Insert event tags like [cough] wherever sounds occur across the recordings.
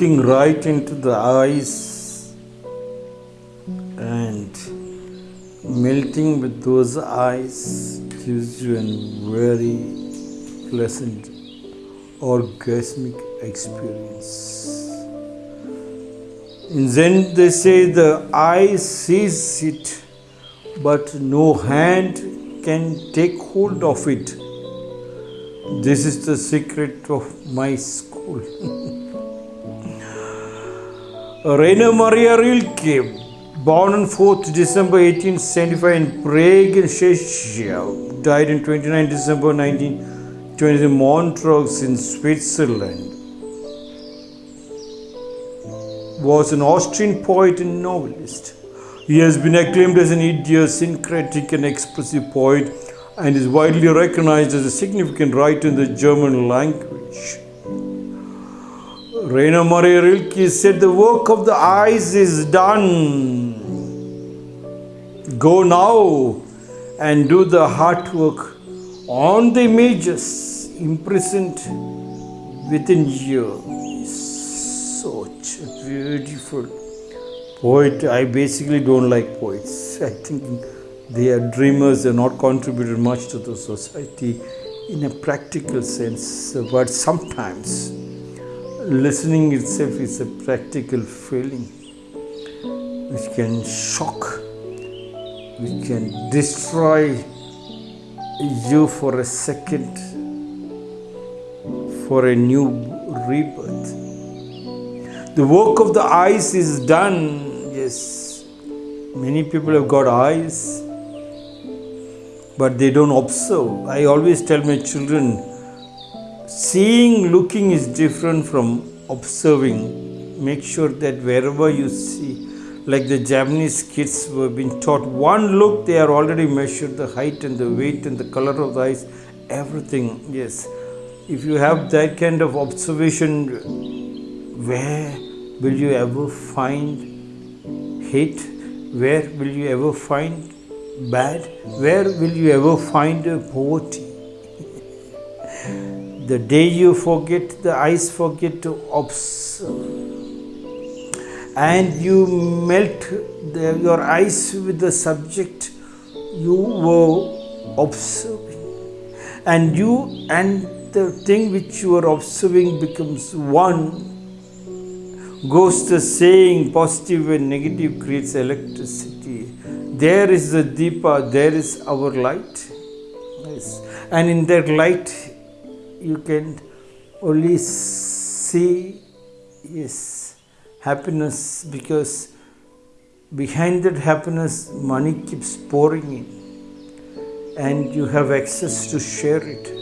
looking right into the eyes and melting with those eyes gives you a very pleasant orgasmic experience. In Zen, they say the eye sees it, but no hand can take hold of it. This is the secret of my school. [laughs] Rainer Maria Rilke, born on 4th December 1875 in Prague, Czechia, died on 29 December 1920 in Montreux in Switzerland, was an Austrian poet and novelist. He has been acclaimed as an idiosyncratic and expressive poet and is widely recognized as a significant writer in the German language. Rainer Maria Rilke said, The work of the eyes is done. Go now and do the heart work on the images imprisoned within you. Such a beautiful poet. I basically don't like poets. [laughs] I think they are dreamers, they are not contributed much to the society in a practical sense. But sometimes listening itself is a practical feeling which can shock, which can destroy you for a second for a new rebirth. The work of the eyes is done. Yes, many people have got eyes, but they don't observe. I always tell my children seeing, looking is different from observing. Make sure that wherever you see, like the Japanese kids were being taught, one look they are already measured the height and the weight and the color of the eyes, everything. Yes, if you have that kind of observation, where will you ever find hate? Where will you ever find bad? Where will you ever find poverty? The day you forget, the eyes forget to observe. And you melt the, your eyes with the subject you were observing. And you and the thing which you are observing becomes one. Goes the saying positive and negative creates electricity. There is the Deepa, there is our light. Yes. And in that light, you can only see yes happiness because behind that happiness money keeps pouring in and you have access to share it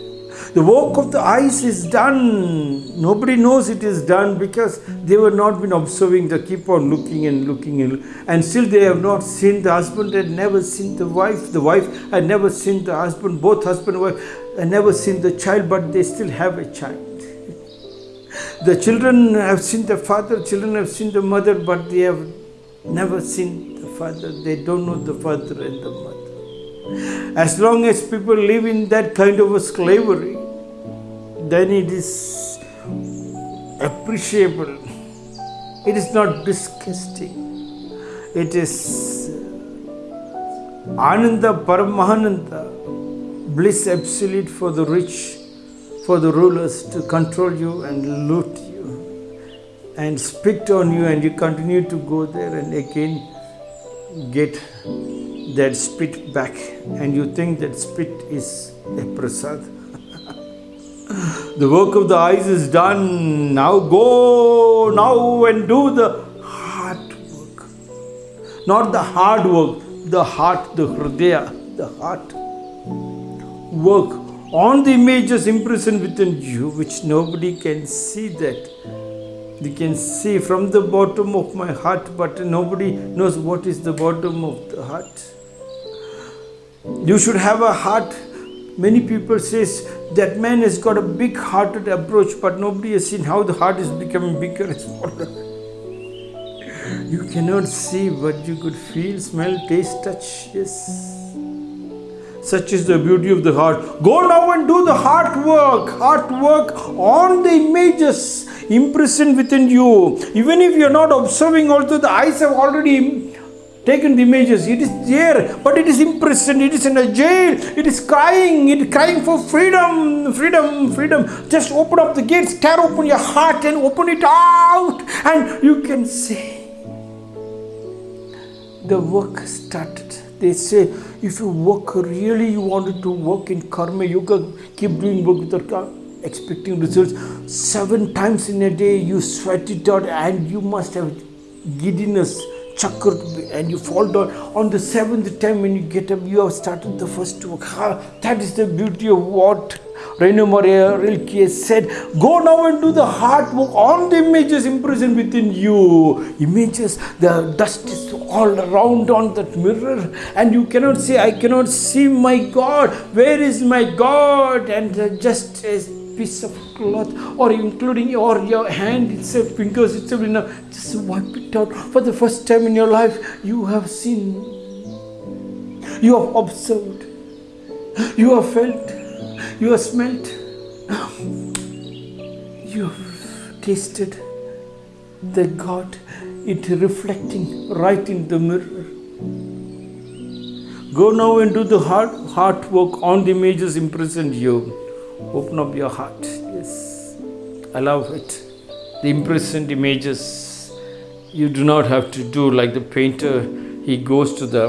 the work of the eyes is done. Nobody knows it is done because they were not been observing they keep on looking and looking and, and still they have not seen the husband. Had never seen the wife. The wife had never seen the husband both husband and wife had never seen the child but they still have a child. The children have seen the father children have seen the mother but they have never seen the father. They don't know the father and the mother. As long as people live in that kind of a slavery, then it is appreciable. It is not disgusting. It is Ananda Paramahananda, bliss absolute for the rich, for the rulers to control you and loot you and spit on you, and you continue to go there and again get that spit back and you think that spit is a prasad. The work of the eyes is done. Now go now and do the heart work. Not the hard work, the heart, the hridaya, the heart work on the images imprisoned within you, which nobody can see that you can see from the bottom of my heart, but nobody knows what is the bottom of the heart. You should have a heart. Many people says that man has got a big-hearted approach, but nobody has seen how the heart is becoming bigger and smaller. [laughs] You cannot see, but you could feel, smell, taste, touch. Yes. Such is the beauty of the heart. Go now and do the heart work, heart work on the images imprisoned within you. Even if you're not observing, also the eyes have already taken the images. It is there, but it is imprisoned. It is in a jail. It is crying. It is crying for freedom, freedom, freedom. Just open up the gates, tear open your heart, and open it out, and you can see the work started. They say if you work really, you wanted to work in karma yoga, keep doing work without expecting results. Seven times in a day, you sweat it out, and you must have giddiness chakra and you fall down on the seventh time when you get up you have started the first work that is the beauty of what Rainer Maria Rilke said, Go now and do the hard work on the images imprisoned within you. Images, the dust is all around on that mirror, and you cannot say, I cannot see my God. Where is my God? And just a piece of cloth, or including or your hand itself, fingers itself, you know, just wipe it out. For the first time in your life, you have seen, you have observed, you have felt you have smelt, you have tasted the God, it reflecting right in the mirror. Go now and do the hard, hard work on the images imprisoned you. Open up your heart. Yes. Allow it. The imprisoned images. You do not have to do like the painter. He goes to the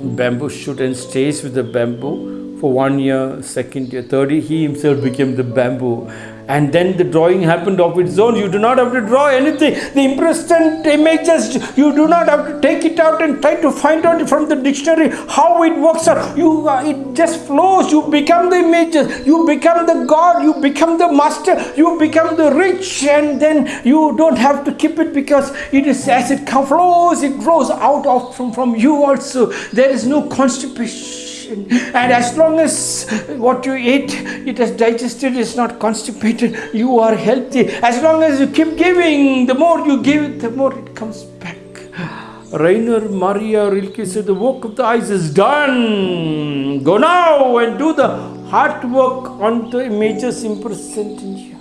bamboo shoot and stays with the bamboo for one year, second year, third year, he himself became the bamboo. And then the drawing happened of its own. You do not have to draw anything. The impressed images, you do not have to take it out and try to find out from the dictionary how it works out. You, uh, it just flows. You become the images. You become the God. You become the master. You become the rich. And then you don't have to keep it because it is as it flows, it grows out of from, from you also. There is no constipation and as long as what you eat it has digested it's not constipated you are healthy. As long as you keep giving the more you give the more it comes back. Rainer Maria Rilke said the work of the eyes is done. Go now and do the hard work on the images imprisoned in you